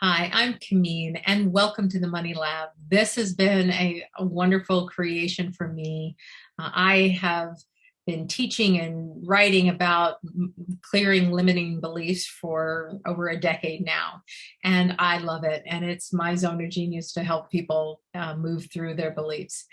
Hi, I'm Kamin and welcome to the Money Lab. This has been a, a wonderful creation for me. Uh, I have been teaching and writing about clearing limiting beliefs for over a decade now and I love it and it's my zone of genius to help people uh, move through their beliefs.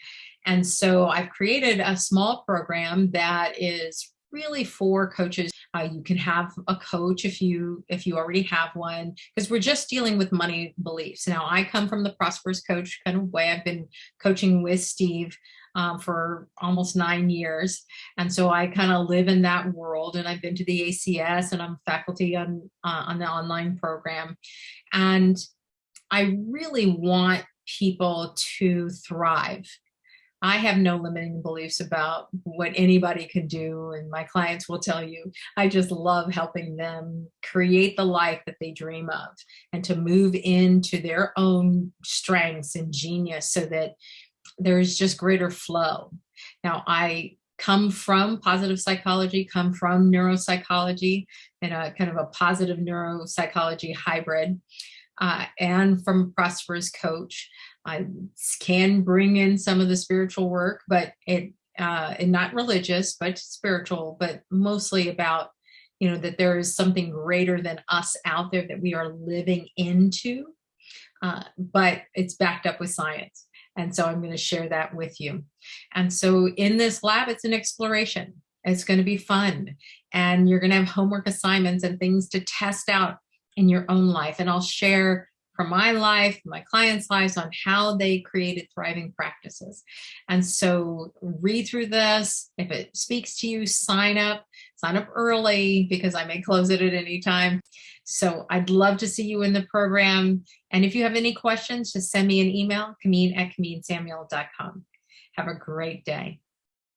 And so I've created a small program that is really for coaches uh, you can have a coach if you if you already have one because we're just dealing with money beliefs. Now I come from the prosperous coach kind of way. I've been coaching with Steve um, for almost nine years. And so I kind of live in that world and I've been to the ACS and I'm faculty on, uh, on the online program. And I really want people to thrive I have no limiting beliefs about what anybody can do and my clients will tell you I just love helping them create the life that they dream of and to move into their own strengths and genius so that there's just greater flow. Now I come from positive psychology, come from neuropsychology and a kind of a positive neuropsychology hybrid uh, and from Prosperous Coach. I can bring in some of the spiritual work, but it uh, and not religious, but spiritual, but mostly about, you know, that there is something greater than us out there that we are living into, uh, but it's backed up with science. And so I'm going to share that with you. And so in this lab, it's an exploration. It's going to be fun. And you're going to have homework assignments and things to test out in your own life. And I'll share from my life, my clients' lives on how they created thriving practices. And so read through this. If it speaks to you, sign up, sign up early because I may close it at any time. So I'd love to see you in the program. And if you have any questions, just send me an email, Kamin at KaminSamuel.com. Have a great day.